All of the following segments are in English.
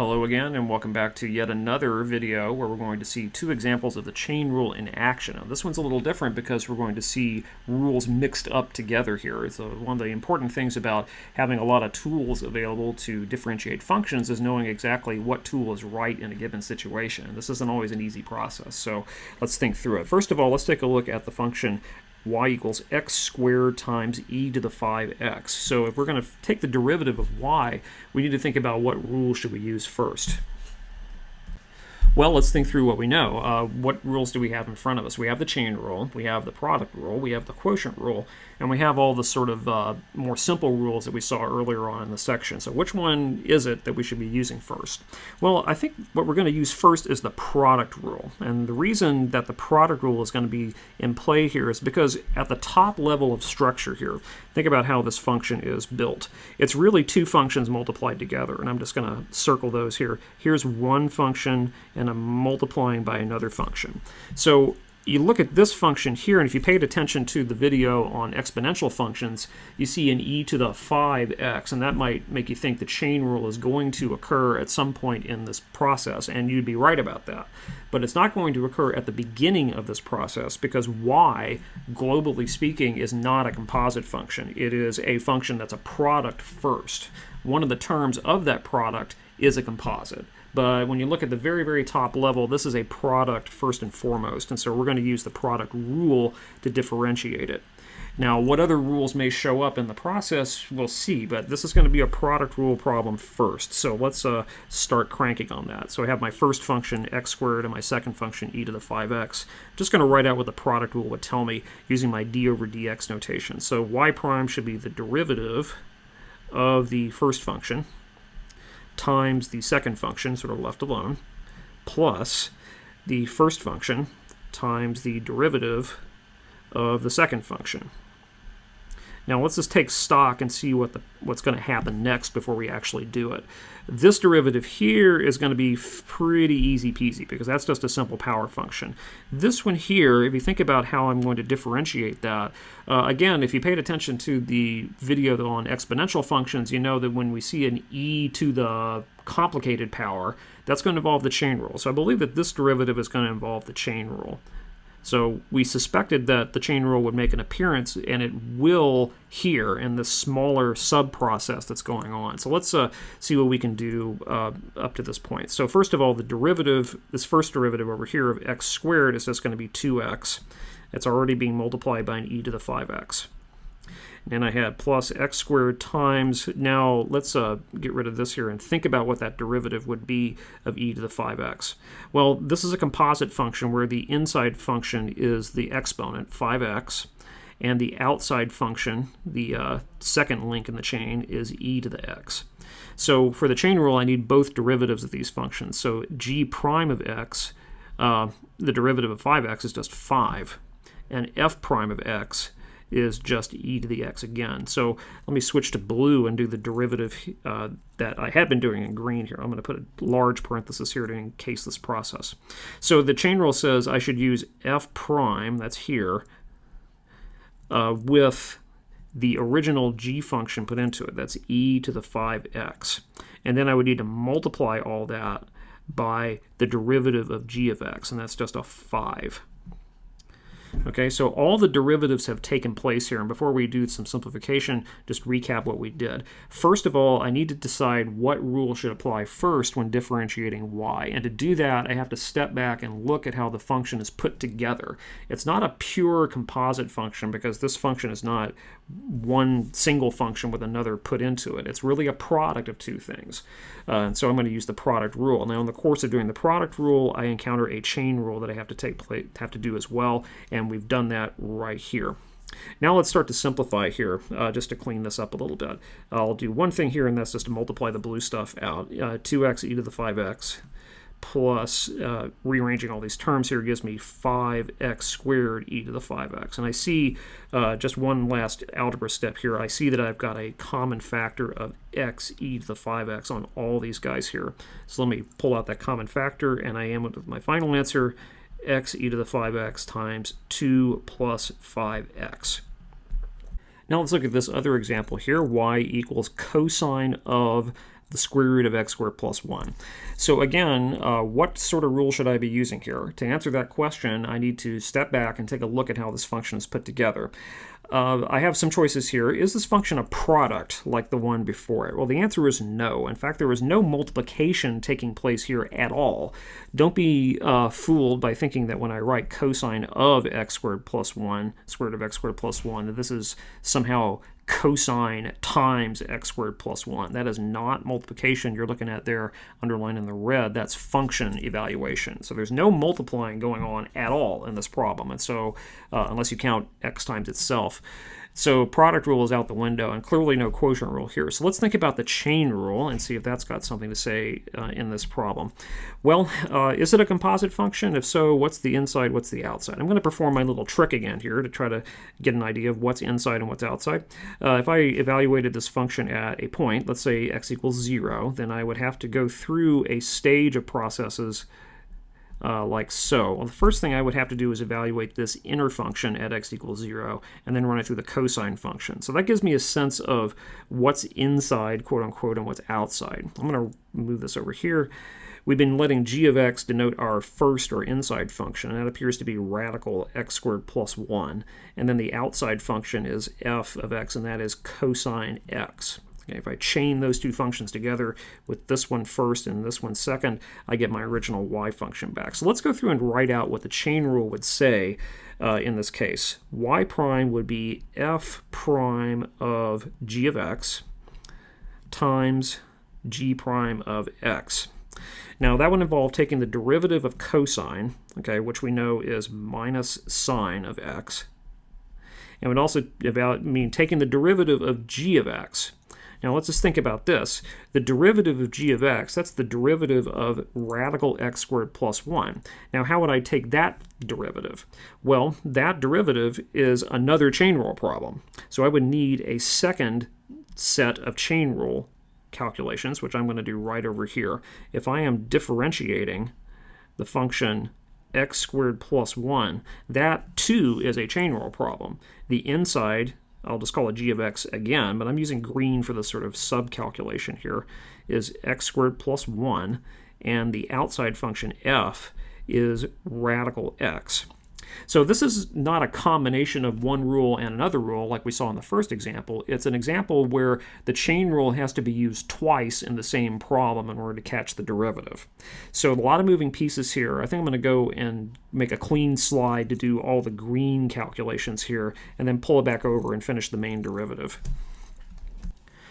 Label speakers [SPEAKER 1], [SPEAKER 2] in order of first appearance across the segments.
[SPEAKER 1] Hello again and welcome back to yet another video where we're going to see two examples of the chain rule in action. Now, this one's a little different because we're going to see rules mixed up together here. So uh, one of the important things about having a lot of tools available to differentiate functions is knowing exactly what tool is right in a given situation. This isn't always an easy process, so let's think through it. First of all, let's take a look at the function y equals x squared times e to the 5x. So if we're going to take the derivative of y, we need to think about what rule should we use first. Well, let's think through what we know. Uh, what rules do we have in front of us? We have the chain rule, we have the product rule, we have the quotient rule, and we have all the sort of uh, more simple rules that we saw earlier on in the section. So which one is it that we should be using first? Well, I think what we're going to use first is the product rule. And the reason that the product rule is going to be in play here is because at the top level of structure here, think about how this function is built. It's really two functions multiplied together, and I'm just going to circle those here. Here's one function and I'm multiplying by another function. So you look at this function here, and if you paid attention to the video on exponential functions, you see an e to the 5x, and that might make you think the chain rule is going to occur at some point in this process, and you'd be right about that. But it's not going to occur at the beginning of this process because y, globally speaking, is not a composite function. It is a function that's a product first. One of the terms of that product is a composite. But when you look at the very, very top level, this is a product first and foremost. And so we're going to use the product rule to differentiate it. Now, what other rules may show up in the process, we'll see, but this is going to be a product rule problem first. So let's uh, start cranking on that. So I have my first function, x squared, and my second function, e to the 5x. I'm just going to write out what the product rule would tell me using my d over dx notation. So y prime should be the derivative of the first function, times the second function, sort of left alone, plus the first function times the derivative of the second function. Now let's just take stock and see what the, what's going to happen next before we actually do it. This derivative here is going to be pretty easy peasy because that's just a simple power function. This one here, if you think about how I'm going to differentiate that, uh, again, if you paid attention to the video on exponential functions, you know that when we see an e to the complicated power, that's going to involve the chain rule. So I believe that this derivative is going to involve the chain rule. So we suspected that the chain rule would make an appearance, and it will here in this smaller sub-process that's going on. So let's uh, see what we can do uh, up to this point. So first of all, the derivative, this first derivative over here of x squared is just going to be 2x. It's already being multiplied by an e to the 5x and I had plus x squared times, now let's uh, get rid of this here and think about what that derivative would be of e to the 5x. Well, this is a composite function where the inside function is the exponent, 5x, and the outside function, the uh, second link in the chain, is e to the x. So for the chain rule, I need both derivatives of these functions. So g prime of x, uh, the derivative of 5x is just 5, and f prime of x is just e to the x again. So let me switch to blue and do the derivative uh, that I had been doing in green here. I'm going to put a large parenthesis here to encase this process. So the chain rule says I should use f prime, that's here, uh, with the original g function put into it. That's e to the 5x. And then I would need to multiply all that by the derivative of g of x, and that's just a 5. Okay, so all the derivatives have taken place here. And before we do some simplification, just recap what we did. First of all, I need to decide what rule should apply first when differentiating y. And to do that, I have to step back and look at how the function is put together. It's not a pure composite function because this function is not one single function with another put into it. It's really a product of two things. Uh, and so I'm going to use the product rule. Now, in the course of doing the product rule, I encounter a chain rule that I have to take place, have to do as well, and we've done that right here. Now let's start to simplify here, uh, just to clean this up a little bit. I'll do one thing here, and that's just to multiply the blue stuff out. Uh, 2x e to the 5x plus uh, rearranging all these terms here gives me 5x squared e to the 5x. And I see uh, just one last algebra step here. I see that I've got a common factor of x e to the 5x on all these guys here. So let me pull out that common factor, and I am with my final answer, x e to the 5x times 2 plus 5x. Now let's look at this other example here. y equals cosine of the square root of x squared plus 1. So again, uh, what sort of rule should I be using here? To answer that question, I need to step back and take a look at how this function is put together. Uh, I have some choices here. Is this function a product like the one before it? Well, the answer is no. In fact, there is no multiplication taking place here at all. Don't be uh, fooled by thinking that when I write cosine of x squared plus 1, square root of x squared plus 1, that this is somehow cosine times x squared plus 1. That is not multiplication you're looking at there underlined in the red. That's function evaluation. So there's no multiplying going on at all in this problem. And so uh, unless you count x times itself, so product rule is out the window, and clearly no quotient rule here. So let's think about the chain rule and see if that's got something to say uh, in this problem. Well, uh, is it a composite function? If so, what's the inside, what's the outside? I'm going to perform my little trick again here to try to get an idea of what's inside and what's outside. Uh, if I evaluated this function at a point, let's say x equals 0, then I would have to go through a stage of processes uh, like so. Well, the first thing I would have to do is evaluate this inner function at x equals 0 and then run it through the cosine function. So that gives me a sense of what's inside, quote unquote, and what's outside. I'm going to move this over here. We've been letting g of x denote our first or inside function, and that appears to be radical x squared plus 1. And then the outside function is f of x, and that is cosine x. Okay, if I chain those two functions together with this one first and this one second, I get my original y function back. So let's go through and write out what the chain rule would say uh, in this case. y prime would be f prime of g of x times g prime of x. Now that would involve taking the derivative of cosine, okay, which we know is minus sine of x, and would also about mean taking the derivative of g of x. Now let's just think about this. The derivative of g of x, that's the derivative of radical x squared plus 1. Now how would I take that derivative? Well, that derivative is another chain rule problem. So I would need a second set of chain rule calculations, which I'm going to do right over here. If I am differentiating the function x squared plus 1, that too is a chain rule problem. The inside I'll just call it g of x again, but I'm using green for the sort of sub-calculation here, is x squared plus 1, and the outside function f is radical x. So this is not a combination of one rule and another rule like we saw in the first example. It's an example where the chain rule has to be used twice in the same problem in order to catch the derivative. So a lot of moving pieces here. I think I'm going to go and make a clean slide to do all the green calculations here and then pull it back over and finish the main derivative.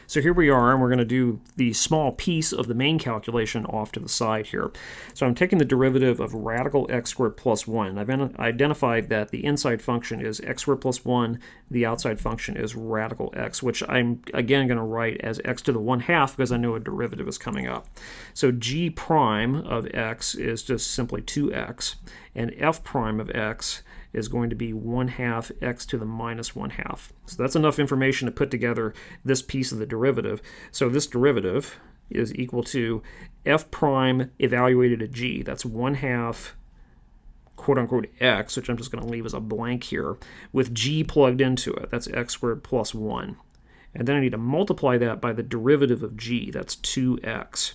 [SPEAKER 1] So here we are, and we're going to do the small piece of the main calculation off to the side here. So I'm taking the derivative of radical x squared plus 1. I've identified that the inside function is x squared plus 1, the outside function is radical x, which I'm again going to write as x to the 1 half because I know a derivative is coming up. So g prime of x is just simply 2x, and f prime of x is going to be 1 half x to the minus 1 half. So that's enough information to put together this piece of the derivative. So this derivative is equal to f prime evaluated at g. That's 1 half quote unquote x, which I'm just going to leave as a blank here, with g plugged into it. That's x squared plus 1. And then I need to multiply that by the derivative of g. That's 2x.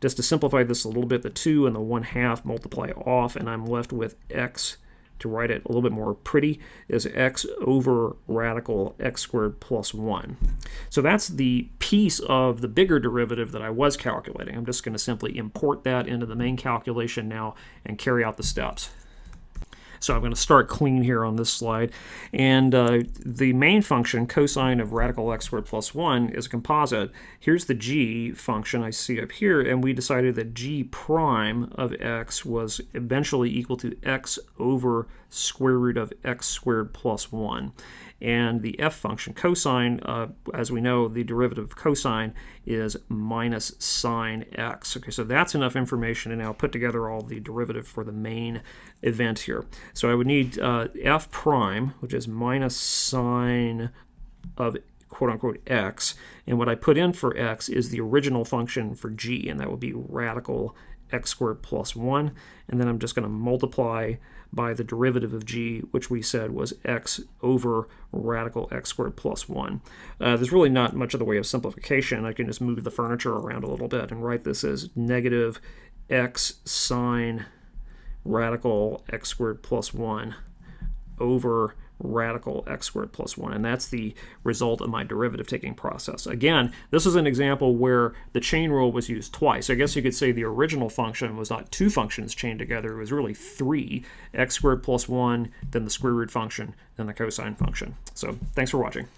[SPEAKER 1] Just to simplify this a little bit, the 2 and the 1 half multiply off, and I'm left with x to write it a little bit more pretty, is x over radical x squared plus 1. So that's the piece of the bigger derivative that I was calculating. I'm just going to simply import that into the main calculation now and carry out the steps. So I'm going to start clean here on this slide. And uh, the main function, cosine of radical x squared plus 1, is a composite. Here's the g function I see up here, and we decided that g prime of x was eventually equal to x over square root of x squared plus 1 and the f function cosine, uh, as we know, the derivative of cosine is minus sine x. Okay, so that's enough information to now put together all the derivative for the main event here. So I would need uh, f prime, which is minus sine of quote unquote x, and what I put in for x is the original function for g, and that would be radical x squared plus 1, and then I'm just going to multiply by the derivative of g, which we said was x over radical x squared plus 1. Uh, there's really not much of the way of simplification. I can just move the furniture around a little bit and write this as negative x sine radical x squared plus 1 over radical x squared plus 1, and that's the result of my derivative taking process. Again, this is an example where the chain rule was used twice. I guess you could say the original function was not two functions chained together, it was really three, x squared plus 1, then the square root function, then the cosine function. So thanks for watching.